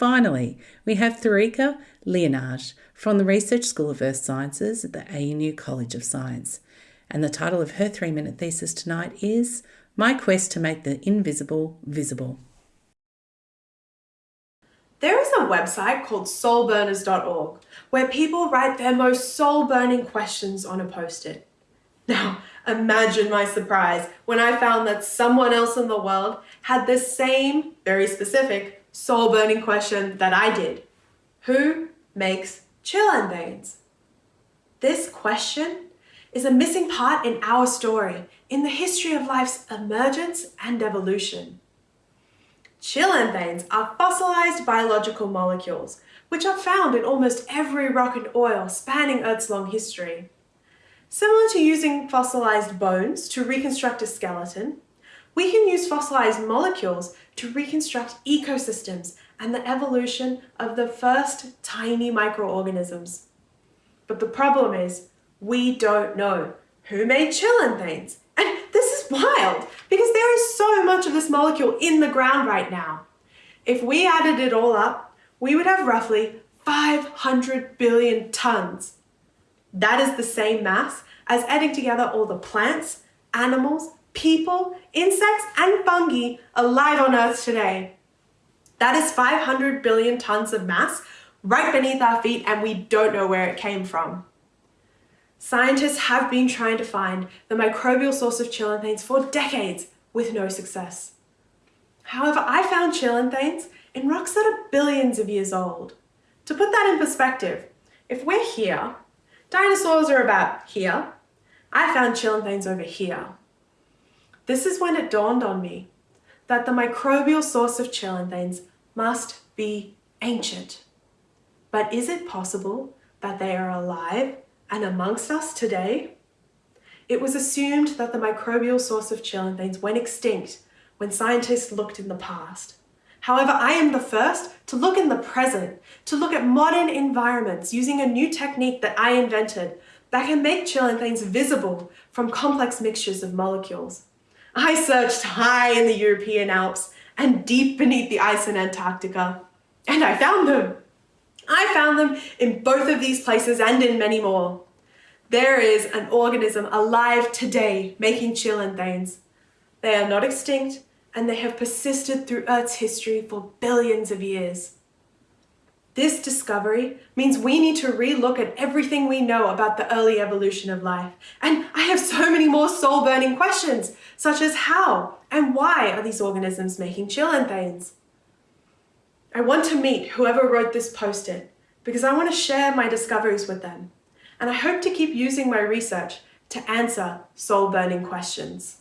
finally, we have Tharika Liyanage from the Research School of Earth Sciences at the ANU College of Science. And the title of her three minute thesis tonight is My Quest to Make the Invisible Visible. There is a website called soulburners.org where people write their most soul burning questions on a post it. Now, imagine my surprise when I found that someone else in the world had the same, very specific, soul burning question that I did. Who makes cheilanthanes? This question is a missing part in our story, in the history of life's emergence and evolution. Cheilanthanes are fossilized biological molecules, which are found in almost every rock and oil spanning Earth's long history. Similar to using fossilized bones to reconstruct a skeleton, we can use fossilized molecules to reconstruct ecosystems and the evolution of the first tiny microorganisms. But the problem is, we don't know who made cheilanthanes. And this is wild because there is so much of this molecule in the ground right now. If we added it all up, we would have roughly 500 billion tons. That is the same mass as adding together all the plants, animals, people, insects, and fungi alive on Earth today. That is 500 billion tons of mass right beneath our feet and we don't know where it came from. Scientists have been trying to find the microbial source of cheilanthanes for decades with no success. However, I found cheilanthanes in rocks that are billions of years old. To put that in perspective, if we're here, dinosaurs are about here, I found cheilanthanes over here. This is when it dawned on me that the microbial source of cheilanthanes must be ancient. But is it possible that they are alive and amongst us today? It was assumed that the microbial source of cheilanthanes went extinct when scientists looked in the past. However, I am the first to look in the present, to look at modern environments using a new technique that I invented that can make cheilanthanes visible from complex mixtures of molecules. I searched high in the European Alps and deep beneath the ice in Antarctica, and I found them. I found them in both of these places and in many more. There is an organism alive today making cheilanthanes. They are not extinct and they have persisted through Earth's history for billions of years. This discovery means we need to relook at everything we know about the early evolution of life. And I have so many more soul-burning questions, such as how and why are these organisms making cheilanthanes? I want to meet whoever wrote this post-it because I want to share my discoveries with them and I hope to keep using my research to answer soul-burning questions.